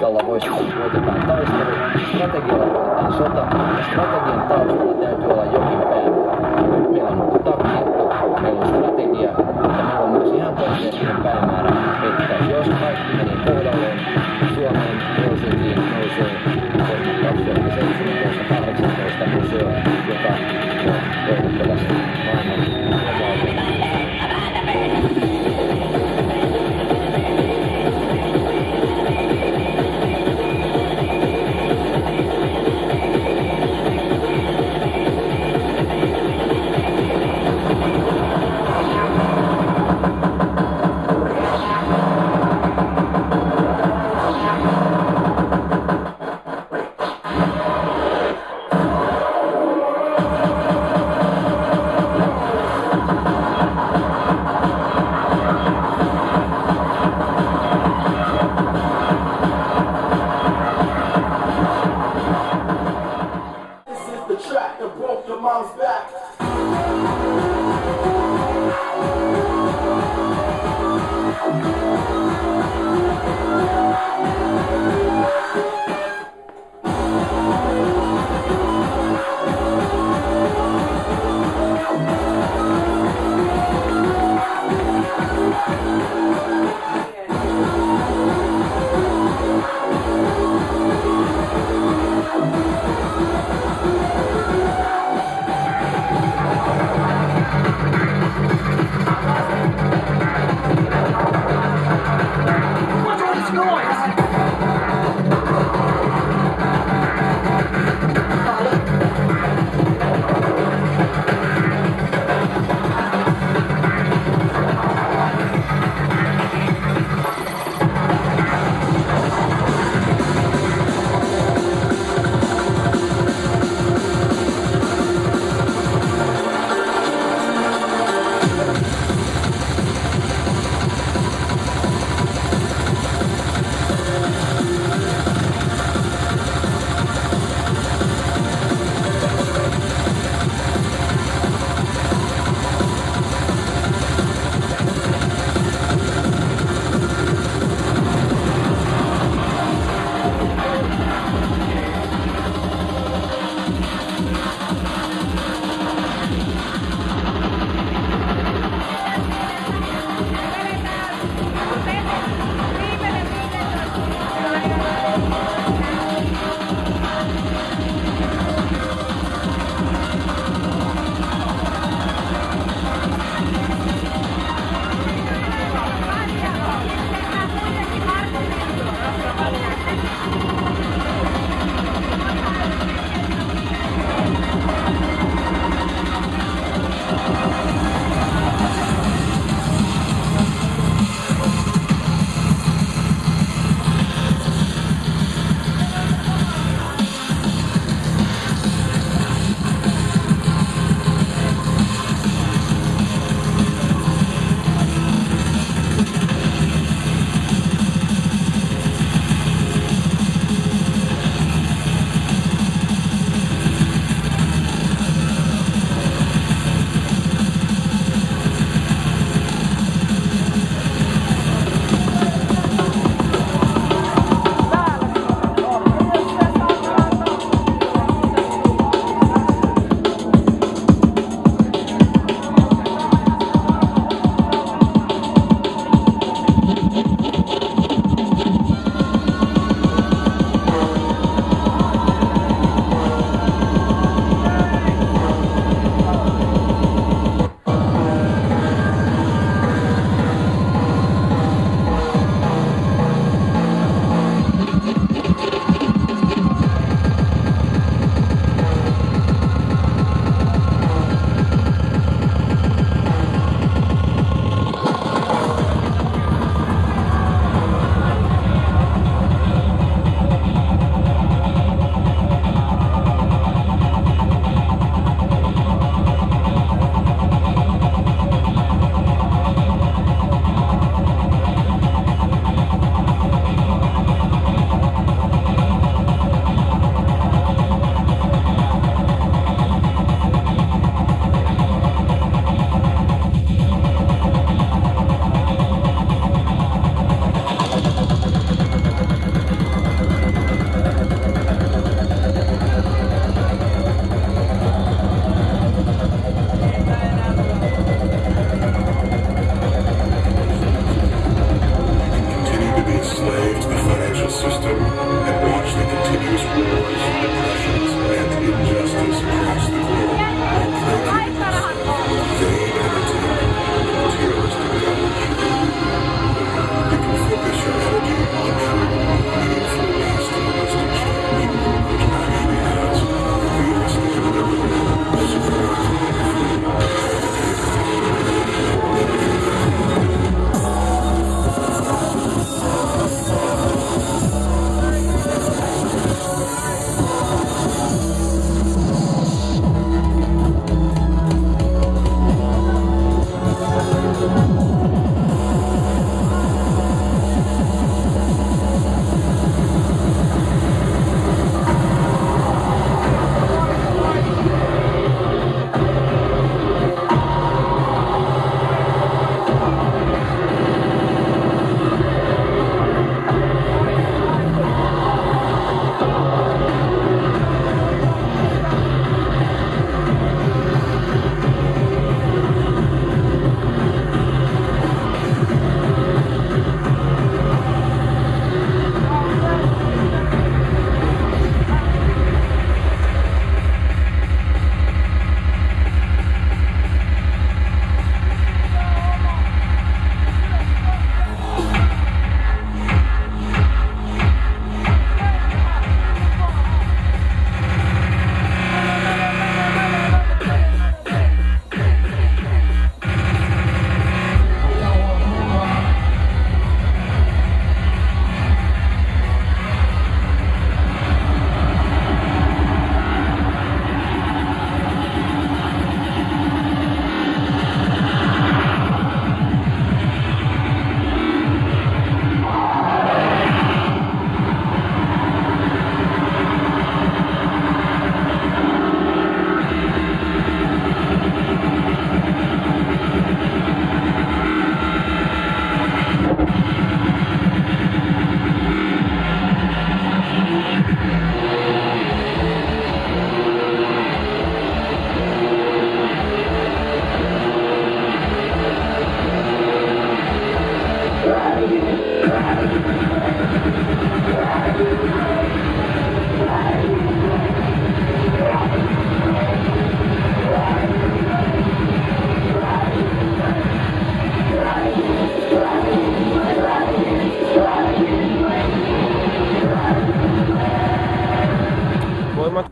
Voitetaan taistelu, strategialla voitetaan sota, strategian taustalla täytyy olla jokin päämäärä. Meillä on taktiikka, meillä on strategia, mutta meillä on myös ihan konkreettinen päämäärä, että jos kaikki menee kohdalleen, Suomeen Helsinkiin nousee 2017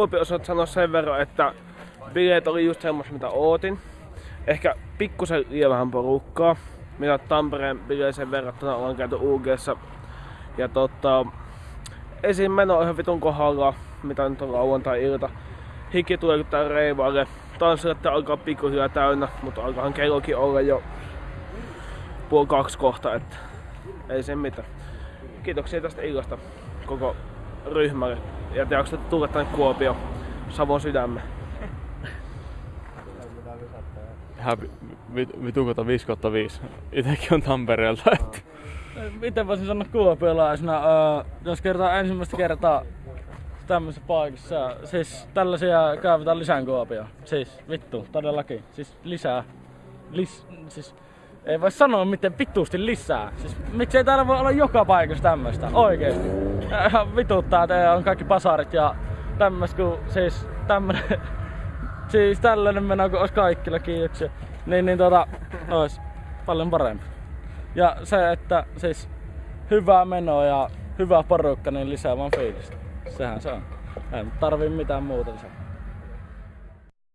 Varmaan Kuopio osaat sanoa sen verran, että bileet oli just semmoista mitä ootin. Ehkä pikkusen liian vähän porukkaa. Mitä Tampereen bileeseen verrattuna ollaan käyty UGssa. Ja tota, esim. meno on ihan vitun kohdalla, mitä nyt on lauantai-ilta. Hiki tulee kun tää reivaalle. Tanssilatte alkaa pikkuhiljaa täynnä, mutta alkaahan kellokin olla jo puoli kaksi kohta, että ei sen mitään. Kiitoksia tästä illasta koko ryhmälle. Ja te jaksatte tulla tänne Kuopio Savon sydämme. Ihan vit- vitukota 5 kautta 5. Itekin on Tampereelta. Miten voisin sanoa kuopiolaisena, öö, jos kertaa ensimmäistä kertaa tämmöisessä paikassa, siis tällaisia kaivetaan lisää Kuopioon. Siis vittu, todellakin. Siis lisää. Lis, siis ei voi sanoa miten vittuusti lisää. Siis miksei täällä voi olla joka paikassa tämmöistä, oikeesti. Ihan vituttaa, että on kaikki pasarit ja tämmöistä, kun siis tämmönen, siis tällainen meno, kun olisi kaikilla kiitoksia. Niin, niin tota, ois paljon parempi. Ja se, että siis hyvää menoa ja hyvä porukka, niin lisää vaan fiilistä. Sehän se on. Ei tarvii mitään muuta lisää.